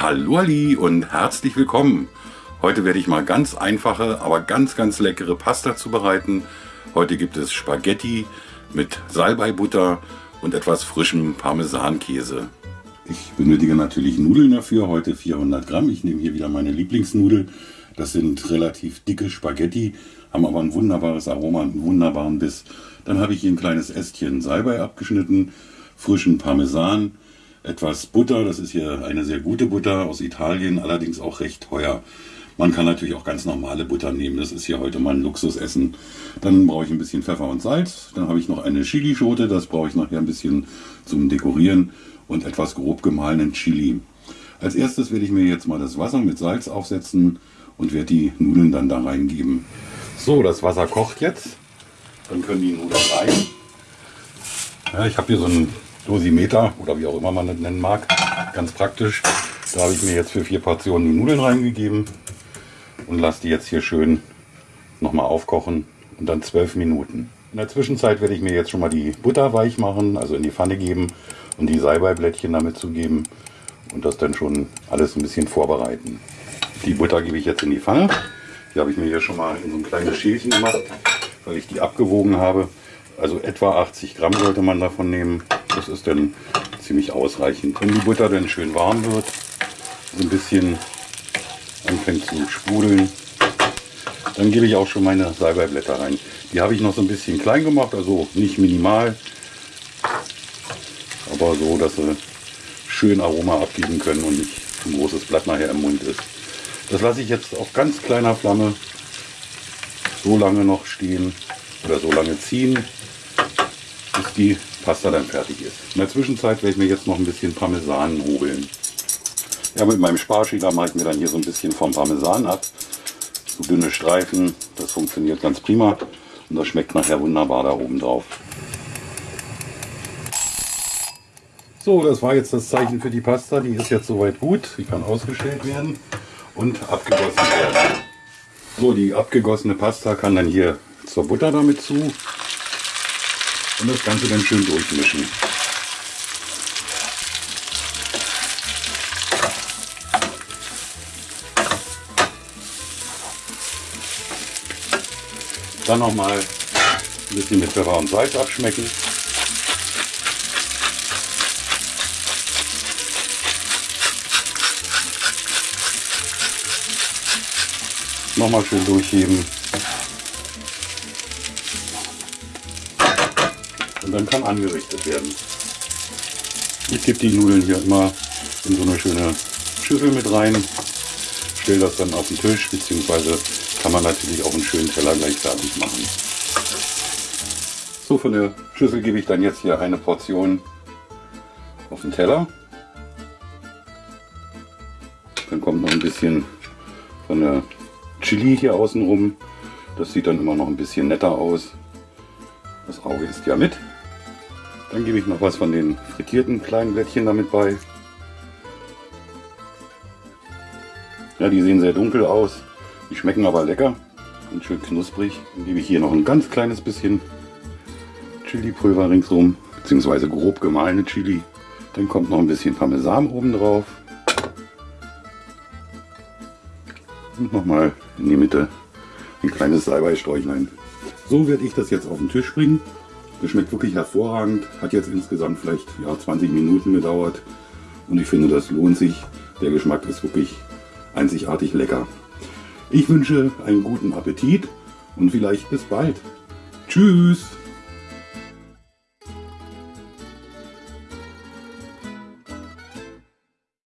Hallo Ali und herzlich willkommen. Heute werde ich mal ganz einfache, aber ganz, ganz leckere Pasta zubereiten. Heute gibt es Spaghetti mit Salbeibutter und etwas frischem Parmesankäse. Ich benötige natürlich Nudeln dafür, heute 400 Gramm. Ich nehme hier wieder meine Lieblingsnudel. Das sind relativ dicke Spaghetti, haben aber ein wunderbares Aroma und einen wunderbaren Biss. Dann habe ich hier ein kleines Ästchen Salbei abgeschnitten, frischen Parmesan, etwas Butter, das ist hier eine sehr gute Butter aus Italien, allerdings auch recht teuer. Man kann natürlich auch ganz normale Butter nehmen, das ist hier heute mal ein Luxusessen. Dann brauche ich ein bisschen Pfeffer und Salz, dann habe ich noch eine Chilischote, das brauche ich nachher ein bisschen zum Dekorieren und etwas grob gemahlenen Chili. Als erstes werde ich mir jetzt mal das Wasser mit Salz aufsetzen und werde die Nudeln dann da reingeben. So, das Wasser kocht jetzt. Dann können die Nudeln rein. Ja, ich habe hier so einen Dosimeter oder wie auch immer man das nennen mag. Ganz praktisch. Da habe ich mir jetzt für vier Portionen die Nudeln reingegeben und lasse die jetzt hier schön nochmal aufkochen und dann zwölf Minuten. In der Zwischenzeit werde ich mir jetzt schon mal die Butter weich machen, also in die Pfanne geben und die Salbeiblättchen damit zugeben und das dann schon alles ein bisschen vorbereiten. Die Butter gebe ich jetzt in die Pfanne. Die habe ich mir hier schon mal in so ein kleines Schälchen gemacht, weil ich die abgewogen habe. Also etwa 80 Gramm sollte man davon nehmen. Das ist dann ziemlich ausreichend. Wenn die Butter dann schön warm wird, so ein bisschen anfängt zu sprudeln, dann gebe ich auch schon meine Salbeiblätter rein. Die habe ich noch so ein bisschen klein gemacht, also nicht minimal, aber so, dass sie schön Aroma abgeben können und nicht ein großes Blatt nachher im Mund ist. Das lasse ich jetzt auf ganz kleiner Flamme so lange noch stehen oder so lange ziehen, bis die Pasta dann fertig ist. In der Zwischenzeit werde ich mir jetzt noch ein bisschen Parmesan hobeln. Ja, mit meinem Sparschäler mache ich mir dann hier so ein bisschen vom Parmesan ab. So dünne Streifen, das funktioniert ganz prima und das schmeckt nachher wunderbar da oben drauf. So, das war jetzt das Zeichen für die Pasta. Die ist jetzt soweit gut. Sie kann ausgestellt werden und abgegossen werden. So, die abgegossene Pasta kann dann hier zur Butter damit zu und das Ganze dann schön durchmischen. Dann nochmal ein bisschen mit Pfeffer und Salz abschmecken. Nochmal schön durchheben. Dann kann angerichtet werden. Ich gebe die Nudeln hier immer in so eine schöne Schüssel mit rein. Stelle das dann auf den Tisch, beziehungsweise kann man natürlich auch einen schönen Teller gleich fertig machen. So, von der Schüssel gebe ich dann jetzt hier eine Portion auf den Teller. Dann kommt noch ein bisschen von der Chili hier außen rum. Das sieht dann immer noch ein bisschen netter aus. Das Auge ist ja mit. Dann gebe ich noch was von den frittierten kleinen Blättchen damit bei. Ja, die sehen sehr dunkel aus. Die schmecken aber lecker und schön knusprig. Dann gebe ich hier noch ein ganz kleines bisschen Chili-Pulver ringsum, beziehungsweise grob gemahlene Chili. Dann kommt noch ein bisschen Parmesan oben drauf. Und nochmal in die Mitte ein kleines Salbeisträuchlein. So werde ich das jetzt auf den Tisch bringen. Das schmeckt wirklich hervorragend. Hat jetzt insgesamt vielleicht ja, 20 Minuten gedauert. Und ich finde, das lohnt sich. Der Geschmack ist wirklich einzigartig lecker. Ich wünsche einen guten Appetit und vielleicht bis bald. Tschüss!